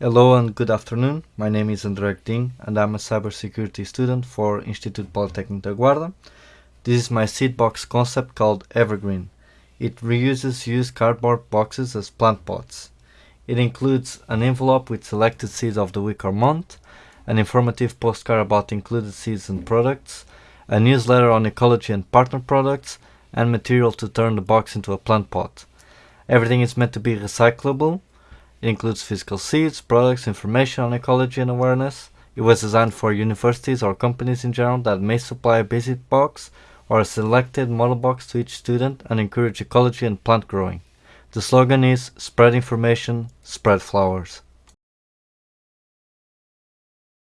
Hello and good afternoon. My name is André Ding and I'm a cybersecurity student for Instituto Politécnico da Guarda. This is my seed box concept called Evergreen. It reuses used cardboard boxes as plant pots. It includes an envelope with selected seeds of the week or month, an informative postcard about included seeds and products, a newsletter on ecology and partner products, and material to turn the box into a plant pot. Everything is meant to be recyclable it includes physical seeds, products, information on ecology and awareness. It was designed for universities or companies in general that may supply a basic box or a selected model box to each student and encourage ecology and plant growing. The slogan is Spread Information, Spread Flowers.